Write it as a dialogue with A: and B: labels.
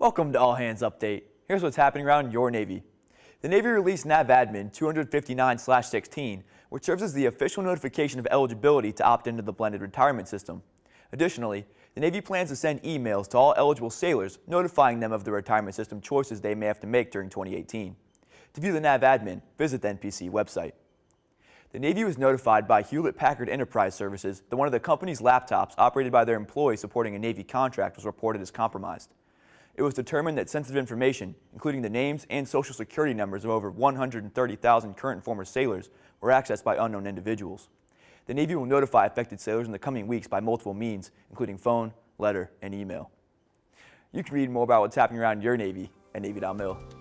A: Welcome to All Hands Update. Here's what's happening around your Navy. The Navy released NAVADMIN 259-16, which serves as the official notification of eligibility to opt into the blended retirement system. Additionally, the Navy plans to send emails to all eligible sailors notifying them of the retirement system choices they may have to make during 2018. To view the NAVADMIN, visit the NPC website. The Navy was notified by Hewlett-Packard Enterprise Services that one of the company's laptops operated by their employees supporting a Navy contract was reported as compromised it was determined that sensitive information, including the names and social security numbers of over 130,000 current and former sailors, were accessed by unknown individuals. The Navy will notify affected sailors in the coming weeks by multiple means, including phone, letter, and email. You can read more about what's happening around your Navy at Navy.mil.